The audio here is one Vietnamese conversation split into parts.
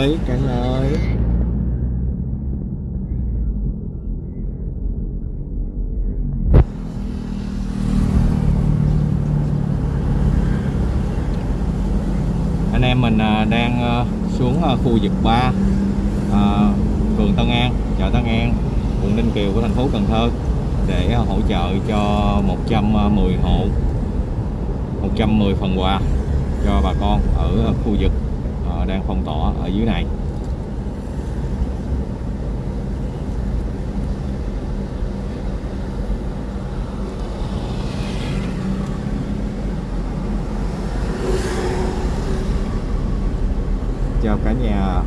ơi cả anh em mình à, đang à, xuống à, khu vực 3 phường Tân An, chợ Tân An, quận Ninh Kiều của thành phố Cần Thơ để hỗ trợ cho 110 hộ 110 phần quà cho bà con ở khu vực đang phong tỏa ở dưới này. Chào cả nhà.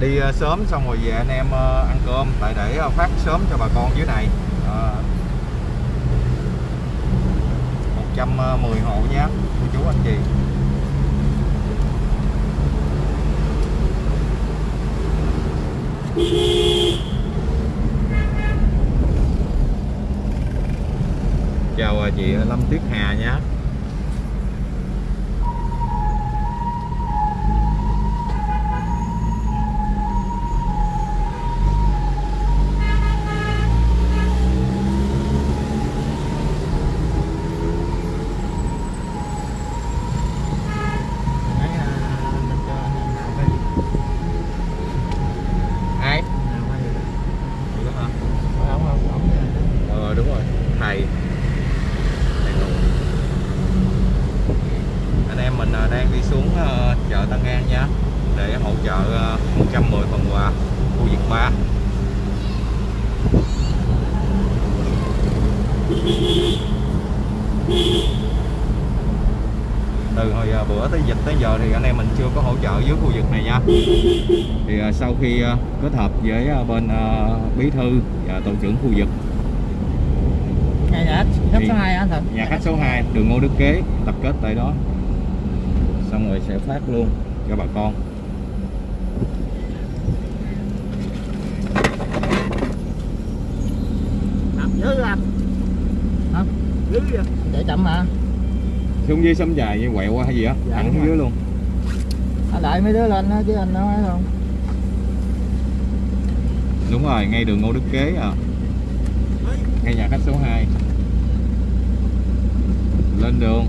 Đi ờ, sớm xong rồi về anh em ờ, ăn cơm. Tại để ờ, phát sớm cho bà con dưới này Ờ, 110 hộ nhé cô chú anh chị. Chào à, chị Lâm Tuyết Hà nhé Nãy à, mình cho anh em nào quay ai nào quay được. Được hả? Không không không Ờ đúng rồi, thầy Thầy Nụ Anh em mình ờ, đang đi xuống ờ, chợ Tân An nha Để hỗ trợ ờ, 110 phần quà khu vực 3 Từ hồi ờ, bữa tới dịch tới giờ thì anh em mình chưa có hỗ trợ dưới khu vực này nha. Thì ờ, sau khi ờ, kết hợp với ờ, bên ờ, bí thư và tổ trưởng khu vực. Nhà nhà khách số 2 anh thật. nhà khách số 2 đường Ngô Đức Kế tập kết tại đó xong rồi sẽ phát luôn cho bà con Dữ anh. Không. Dữ vậy. Để chậm mà. xuống dưới sấm dài như quẹo qua hay gì á Dạ, thẳng đúng xuống rồi. dưới luôn Anh đợi mấy đứa lên á chứ anh nói không. đúng rồi ngay đường Ngô Đức Kế à ngay nhà khách số 2 lên đường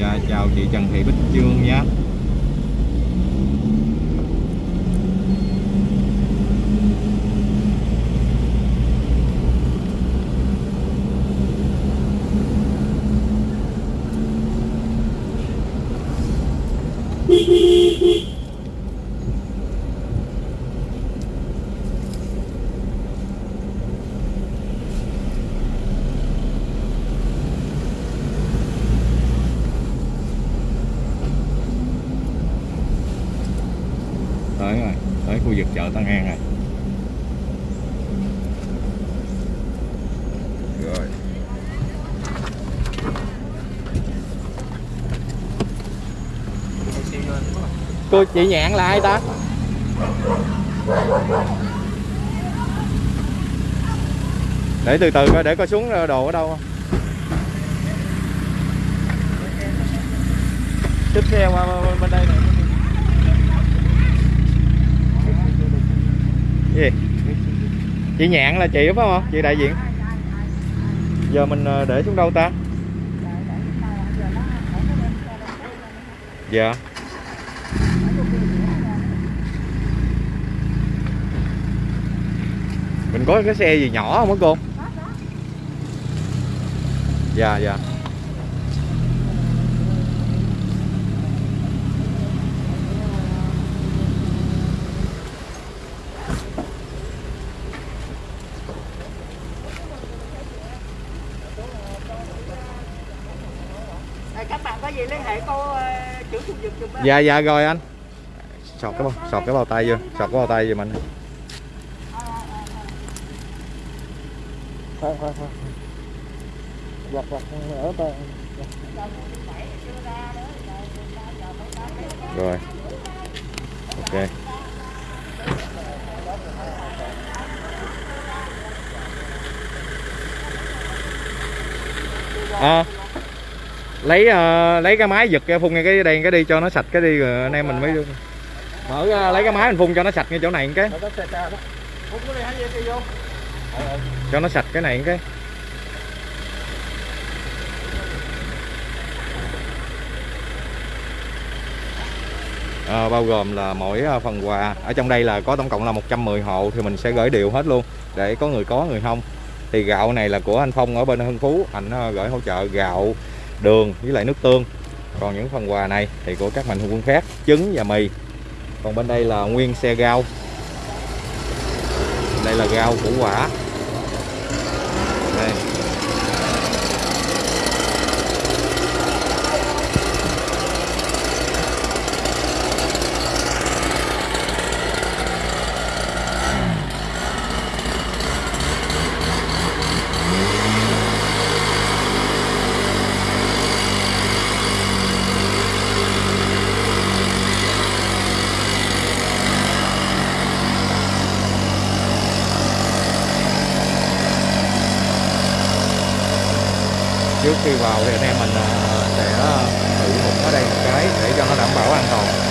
Dạ chào chị Trần Thị Bích Trương nhé. Tới rồi tới khu vực chợ Tân An rồi rồi Cô chị nhạn là ai ta? để từ từ coi để coi xuống đồ ở đâu không Tiếp theo qua bên- bên đây này. gì chị nhạn là chị đúng không chị đại diện. Giờ mình ờ, để xuống đâu ta? Dạ. Mình có cái xe gì nhỏ không á cô? Dạ dạ. dạ dạ rồi anh. Sọt cái bao sọt cái bao tay vô sọt cái bao tay vô mình. Thôi thôi thôi. Giặt giặt ở tay rồi. Ok. À lấy ờ, lấy cái máy giật cái phun ngay cái đây cái đi cho nó sạch cái đi rồi anh em mình mới mở ra, lấy cái máy mình phun cho nó sạch ngay chỗ này cái. Cho nó sạch cái này cái. À, bao gồm là mỗi phần quà. Ở trong đây là có tổng cộng là 110 hộ thì mình sẽ gửi đều hết luôn để có người có người không. Thì gạo này là của anh Phong ở bên Hưng Phú. Anh gửi hỗ trợ gạo đường với lại nước tương. Còn những phần quà này thì của các mạnh thường quân khác, trứng và mì. Còn bên đây là nguyên xe gao. Đây là gao củ quả. Trước khi vào thì anh em mình à, sẽ thử một ở đây một cái để cho nó đảm bảo an toàn.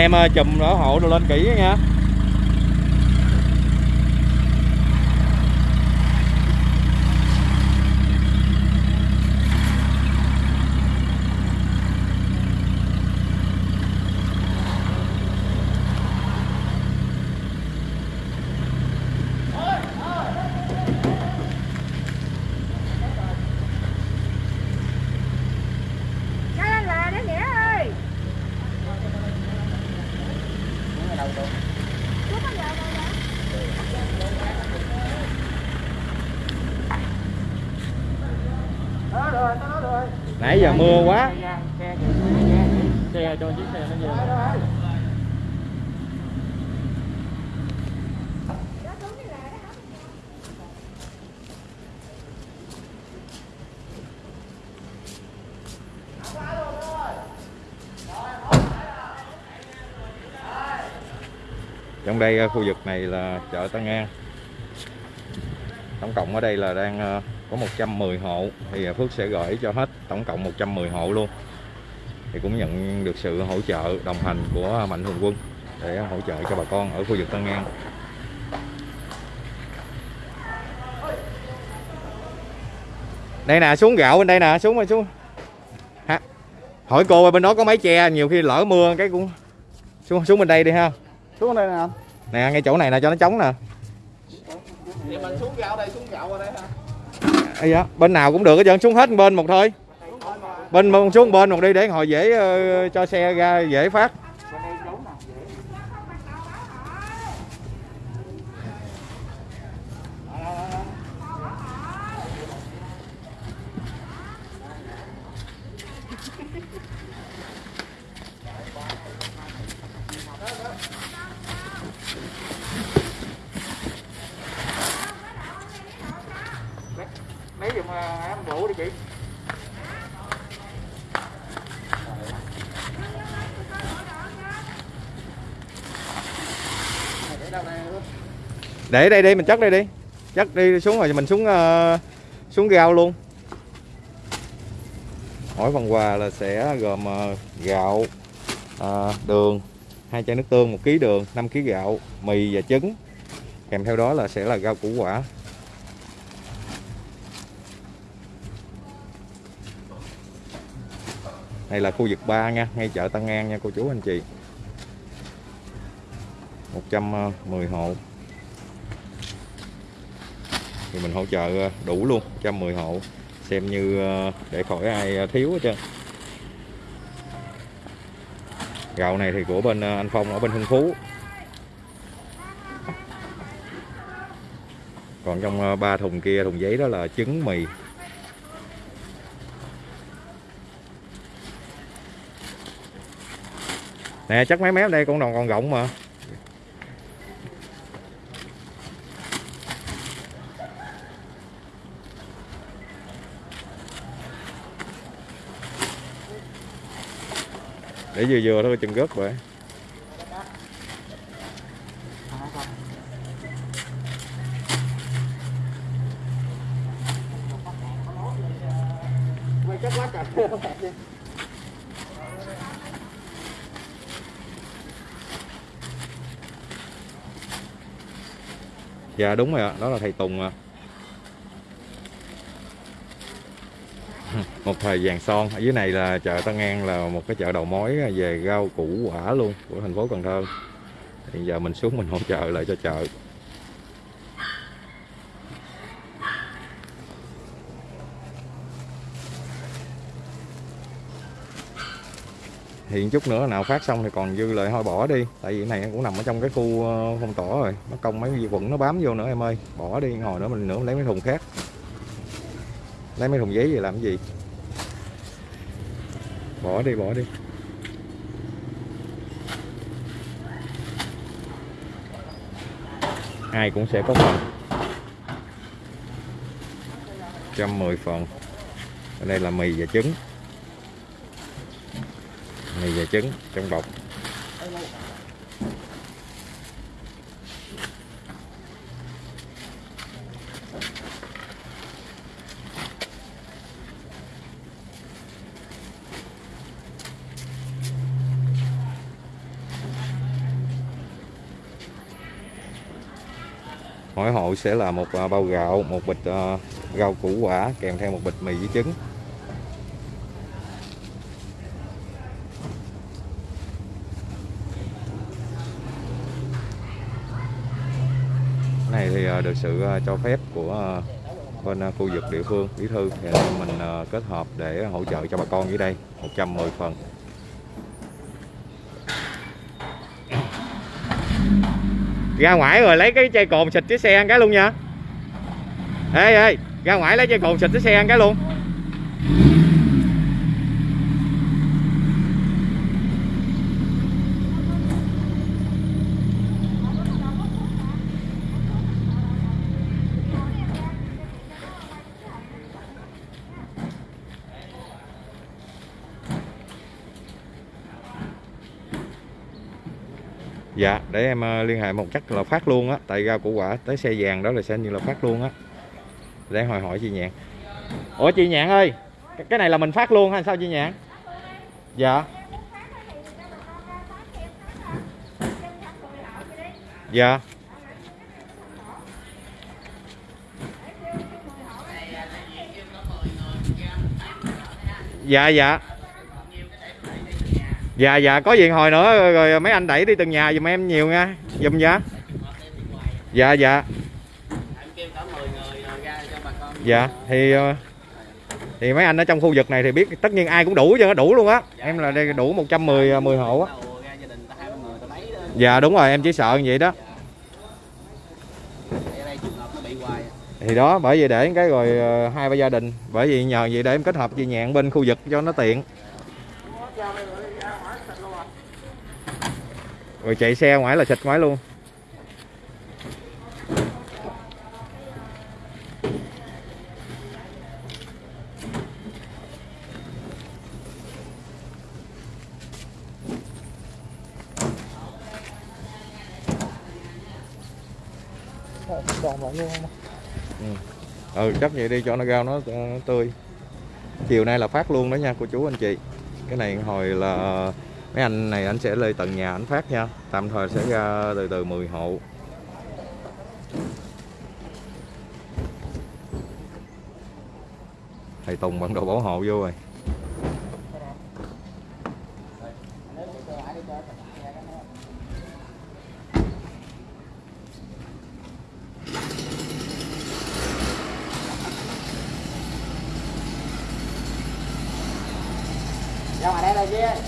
Anh em ờ, chùm đỡ hộ đồ lên kỹ nha Cái anh là đó Nghĩa ơi Chú có giờ đâu vậy? Đó rồi, đó rồi nãy giờ mưa quá Xe cho chiếc xe nó về. Trong đây à, khu vực này là chợ Tân An tổng cộng ở đây là đang à, có 110 hộ thì à, Phước sẽ gửi cho hết tổng cộng 110 hộ luôn. Thì cũng nhận được sự hỗ trợ đồng hành của mạnh thường quân để hỗ trợ cho bà con ở khu vực Tân An. Đây nè xuống gạo bên đây nè xuống rồi xuống. Ha hỏi cô ơi, bên đó có mái che nhiều khi lỡ mưa cái cũng xuống xuống bên đây đi ha. Xuống đây nè. Nè ngay chỗ này nè cho nó trống nè. Vậy mình xuống gạo đây, xuống gạo ở đây hả? Ây dạ, bên nào cũng được hết trơn xuống hết bên một thôi. Bên xuống bên một đi để ngồi dễ uh, cho xe ra dễ phát Bên đây trốn nè, dễ. Lấy giùm à, ký. Để đây đi mình chất đây đi chất đi xuống rồi mình xuống uh, xuống gạo luôn. Mỗi phần quà là sẽ gồm uh, gạo uh, đường hai chai nước tương một ký đường 5 ký gạo mì và trứng. Kèm theo đó là sẽ là rau củ quả. Đây là khu vực 3 nha, ngay chợ Tân An nha, cô chú anh chị. 110 hộ. Thì mình hỗ trợ ờ, đủ luôn 110 hộ. Xem như ờ, để khỏi ai ờ, thiếu hết trơn. Gạo này thì của bên anh Phong ở bên Hưng Phú. Còn trong ba thùng kia, thùng giấy đó là trứng mì. Nè, chắc mấy mép đây, con đòn còn rộng mà. Để vừa vừa thôi, chừng gớt vậy Quay chắc quá trời không kẹt đi dạ đúng rồi ạ. Đó là thầy Tùng ạ. Một thời vàng son. Ở dưới này là chợ Tân An là một cái chợ đầu mối về rau củ quả luôn của thành phố Cần Thơ. Hiện giờ mình xuống mình hỗ trợ lại cho chợ. Hiện chút nữa nào phát xong thì còn dư lại thôi, bỏ đi. Tại vì này cũng nằm ở trong cái khu ờ, phong tỏa rồi. Nó công mấy vi khuẩn nó bám vô nữa em ơi. Bỏ đi, ngồi nữa mình nữa mình lấy mấy thùng khác. Lấy mấy thùng giấy về làm cái gì? Bỏ đi bỏ đi. Ai cũng sẽ có phần. 110 phần. Ở đây là mì và trứng mì và trứng trong bọc mỗi hộ sẽ là một à, bao gạo, một bịch à, rau củ quả kèm theo một bịch mì với trứng Cái này thì à, được sự ờ, cho phép của ờ, bên ờ, khu vực địa phương, bí thư. Thì mình kết hợp để hỗ trợ cho bà con dưới đây 110 phần. Ra ngoài rồi lấy cái chai cồn xịt cái xe ăn cái luôn nha. Ê ê, ra ngoài lấy chai cồn xịt cái xe ăn cái luôn. Dạ, để em ờ, liên hệ một chắc là phát luôn á, tại rau củ quả tới xe vàng đó là sẽ như là phát luôn á. Để hỏi hỏi chị Nhạn. Ủa chị Nhạn ơi, cái- cái này là mình phát luôn hay sao chị Nhạn? Dạ. Dạ. Dạ dạ. Dạ dạ có gì hồi nữa rồi, rồi mấy anh đẩy đi từng nhà giùm em nhiều nha. Giùm dạ. Dạ dạ. Dạ thì ờ, thì mấy anh ở trong khu vực này thì biết tất nhiên ai cũng đủ chứ đủ luôn á. Em là đây đủ 110 10 à, hộ á. Dạ đúng rồi, em chỉ sợ như vậy đó. Thì đó, bởi vì để cái rồi ờ, hai ba gia đình, bởi vì nhờ vậy để em kết hợp chị nhạn bên khu vực cho nó tiện. Rồi chạy xe ngoài là xịt ngoài luôn. Đòn lại luôn không? ừ chắc vậy đi cho nó rau nó ờ, tươi chiều nay là phát luôn đó nha, cô chú anh chị cái này hồi là mấy anh này anh sẽ lên tận nhà anh phát nha. Tạm thời sẽ ra từ từ 10 hộ. Thầy Tùng bận đồ bảo hộ vô rồi. Ra ngoài đây là gì?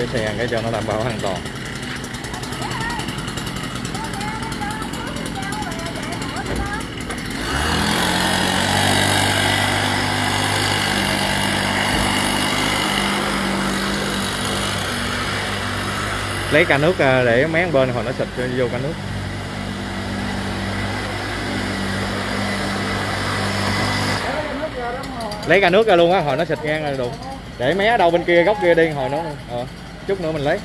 cái xe cái cho nó đảm bảo an toàn. Lấy ca nước à, để mấy bên hồi nó xịt vô ca nước. Lấy ca nước ra luôn á hồi nó xịt ngang rồi đủ để mé đâu bên kia góc kia đi hồi nó ờ, chút nữa mình lấy.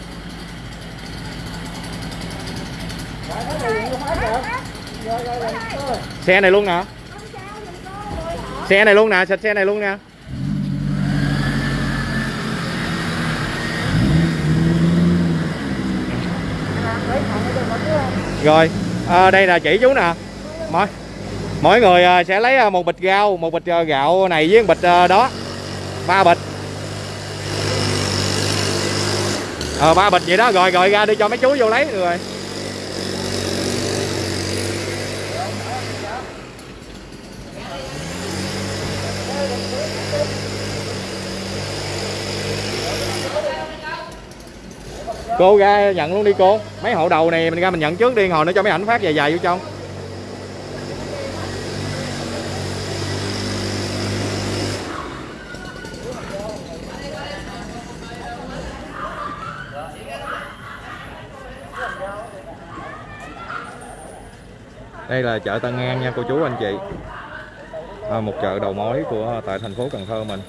Xe này luôn nè. Xe này luôn nè xịt xe này luôn nè. Rồi à, đây là chỉ chú nè. Mỗi mỗi người ờ, sẽ lấy ờ, một bịch rau một bịch gạo này với một bịch đó. Ba bịch. Ờ ba bịch vậy đó. Rồi rồi ra đi cho mấy chú vô lấy. Rồi. Cô ra nhận luôn đi cô. Mấy hộ đầu này mình ra mình nhận trước đi hồi nữa cho mấy ảnh phát dài dài vô trong. Đây là chợ Tân An nha cô chú anh chị. À, một chợ đầu mối của à, tại thành phố Cần Thơ mình.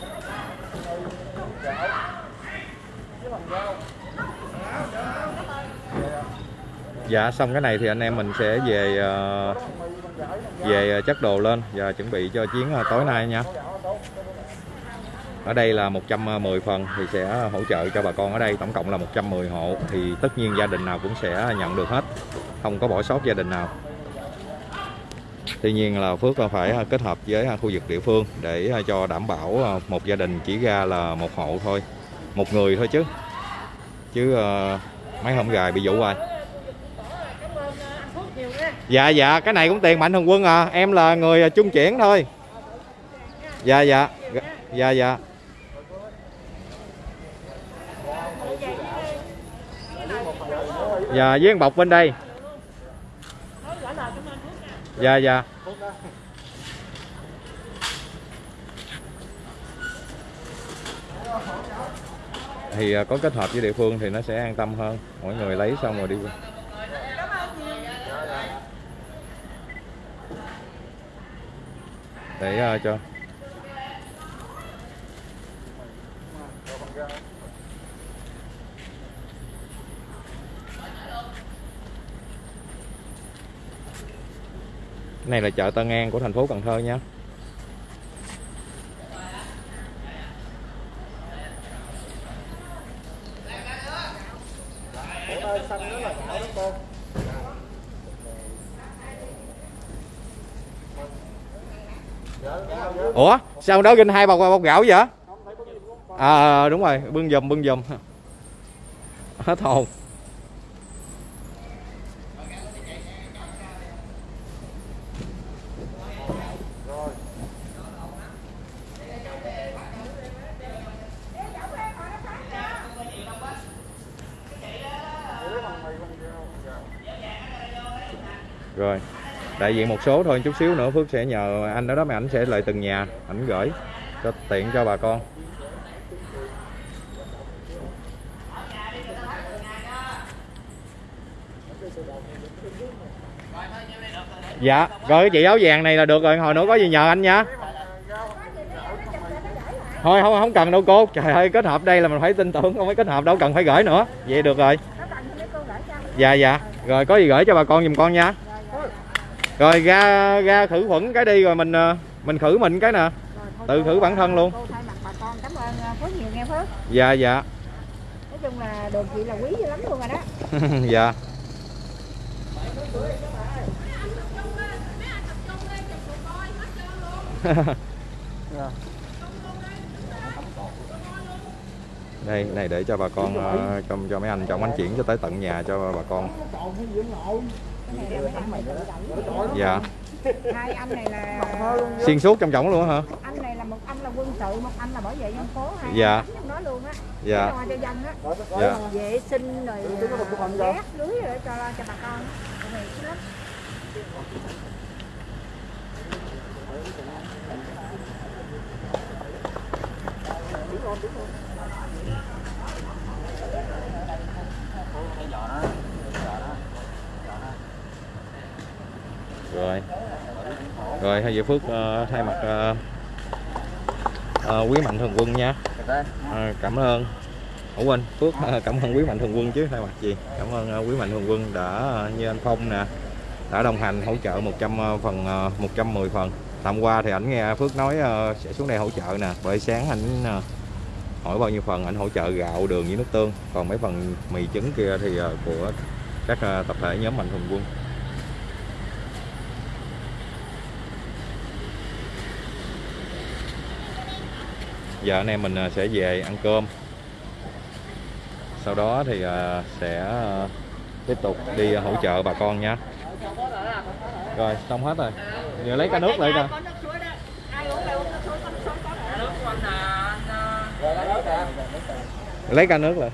Dạ xong cái này thì anh em mình sẽ về ờ, về ờ, chất đồ lên và chuẩn bị cho chuyến ờ, tối nay nha ở đây là 110 phần thì sẽ hỗ trợ cho bà con ở đây tổng cộng là 110 hộ thì tất nhiên gia đình nào cũng sẽ nhận được hết không có bỏ sót gia đình nào Tuy nhiên là Phước phải kết hợp với khu vực địa phương để cho đảm bảo một gia đình chỉ ra là một hộ thôi, một người thôi chứ. Chứ mấy hôm gài bị vụ rồi. Dạ dạ, cái này cũng tiền mạnh thường quân à, em là người à, trung chuyển thôi. Dạ dạ. Dạ dạ. Dạ với bọc bên đây. Dạ dạ. Thì à, có kết hợp với địa phương thì nó sẽ an tâm hơn. Mỗi người lấy xong rồi đi. Để uh, cho. Này là chợ Tân An của thành phố Cần Thơ nha Ủa sao đó ginh hai bọc bọc gạo vậy? À, à, à đúng rồi, bưng dùm bưng dùm hết hồn. Rồi đại diện một số thôi, chút xíu nữa Phước sẽ nhờ anh đó đó, mà ảnh sẽ lại từng nhà, ảnh gửi cho tiện cho bà con. Dạ rồi cái chị áo vàng này là được rồi, hồi nữa có gì nhờ anh nha. Thôi, không không cần đâu cô. Trời ơi, kết hợp đây là mình phải tin tưởng, không phải kết hợp đâu cần phải gửi nữa. Vậy được rồi. Dạ dạ. Rồi, có gì gửi cho bà con giùm con nha rồi ra ra khử khuẩn cái đi rồi mình ờ, mình khử mình cái nè. Tự khử bản thân luôn. Cô thay mặt bà con. Cảm ơn ờ, Phước nhiều nghe Phước. Dạ dạ. Nói chung là đồ chị là quý lắm luôn rồi đó. Dạ. Đây này để cho bà con ờ, cho cho mấy anh chồng anh chuyển cho tới tận nhà cho bà con Dạ. Hai anh này là xuyên suốt trong trọng luôn hả? Anh này là một anh là quân sự một anh là bảo vệ dân phố hai Dạ. trong đó luôn á. Dạ. Lo cho dân á. Dạ. Vệ sinh rồi à, ghét lưới rồi cho cho bà con. Lắm. rồi rồi hai vị phước uh, thay mặt uh, uh, quý mạnh thường quân nha. Uh, cảm ơn. Ủa quên Phước cảm ơn quý mạnh thường quân chứ thay mặt gì? Cảm ơn quý mạnh thường quân đã như anh Phong nè đã đồng hành hỗ trợ 100 phần ờ, 110 phần. Tạm qua thì ảnh nghe Phước nói sẽ xuống đây hỗ trợ nè bởi sáng ảnh hỏi bao nhiêu phần ảnh hỗ trợ gạo đường với nước tương. Còn mấy phần mì trứng kia thì của các tập thể nhóm mạnh thường quân. Giờ anh em mình à, sẽ về ăn cơm. Sau đó thì à, sẽ à, tiếp tục đi hỗ trợ bà con nha. Rồi, xong hết rồi. Giờ lấy cái nước lại nè lấy ca nước lại.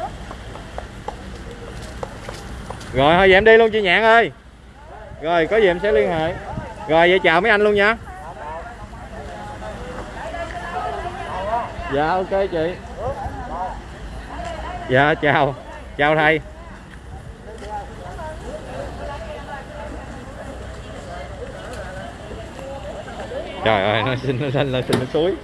rồi, thôi vậy em đi luôn, chị nhạn ơi. Rồi, có gì em sẽ liên hệ. Rồi, vậy chào mấy anh luôn nha. Dạ ok chị. Dạ chào. Chào thầy. Trời ơi, nó xin nó xin nó xin, nó suối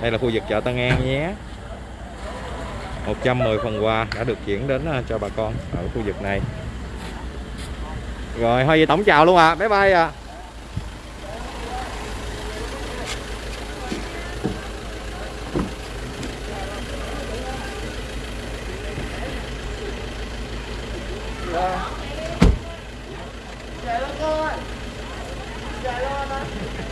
đây là khu vực chợ Tân An nhé. 110 phần quà đã được chuyển đến à, cho bà con ở khu vực này. Rồi thôi vậy tổng chào luôn à bye bye à